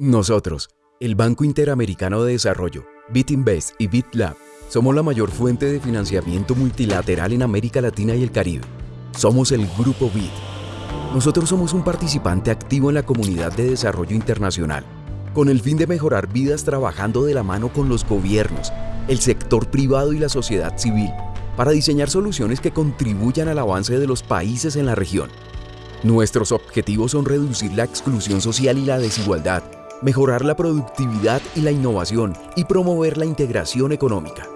Nosotros, el Banco Interamericano de Desarrollo, BitInvest y BitLab, somos la mayor fuente de financiamiento multilateral en América Latina y el Caribe. Somos el Grupo BIT. Nosotros somos un participante activo en la comunidad de desarrollo internacional, con el fin de mejorar vidas trabajando de la mano con los gobiernos, el sector privado y la sociedad civil, para diseñar soluciones que contribuyan al avance de los países en la región. Nuestros objetivos son reducir la exclusión social y la desigualdad, mejorar la productividad y la innovación y promover la integración económica.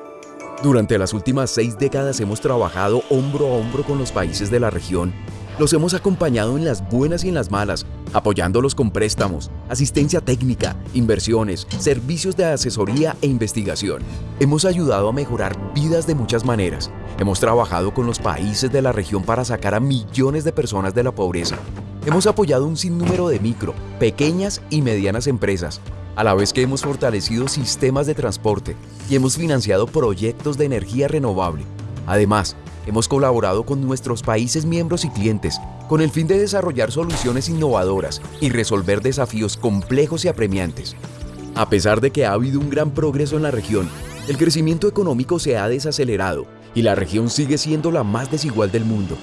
Durante las últimas seis décadas hemos trabajado hombro a hombro con los países de la región. Los hemos acompañado en las buenas y en las malas, apoyándolos con préstamos, asistencia técnica, inversiones, servicios de asesoría e investigación. Hemos ayudado a mejorar vidas de muchas maneras. Hemos trabajado con los países de la región para sacar a millones de personas de la pobreza Hemos apoyado un sinnúmero de micro, pequeñas y medianas empresas, a la vez que hemos fortalecido sistemas de transporte y hemos financiado proyectos de energía renovable. Además, hemos colaborado con nuestros países miembros y clientes con el fin de desarrollar soluciones innovadoras y resolver desafíos complejos y apremiantes. A pesar de que ha habido un gran progreso en la región, el crecimiento económico se ha desacelerado y la región sigue siendo la más desigual del mundo.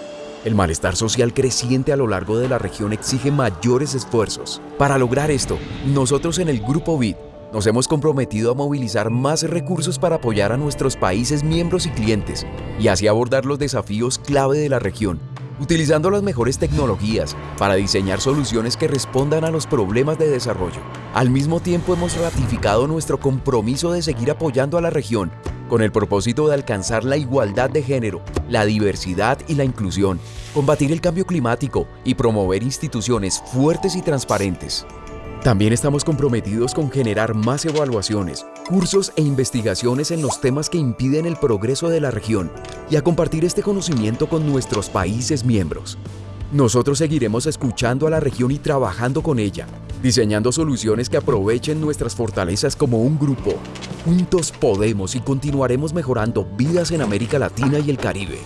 El malestar social creciente a lo largo de la región exige mayores esfuerzos. Para lograr esto, nosotros en el Grupo BID nos hemos comprometido a movilizar más recursos para apoyar a nuestros países miembros y clientes y así abordar los desafíos clave de la región, utilizando las mejores tecnologías para diseñar soluciones que respondan a los problemas de desarrollo. Al mismo tiempo hemos ratificado nuestro compromiso de seguir apoyando a la región con el propósito de alcanzar la igualdad de género, la diversidad y la inclusión, combatir el cambio climático y promover instituciones fuertes y transparentes. También estamos comprometidos con generar más evaluaciones, cursos e investigaciones en los temas que impiden el progreso de la región y a compartir este conocimiento con nuestros países miembros. Nosotros seguiremos escuchando a la región y trabajando con ella, diseñando soluciones que aprovechen nuestras fortalezas como un grupo. Juntos podemos y continuaremos mejorando vidas en América Latina y el Caribe.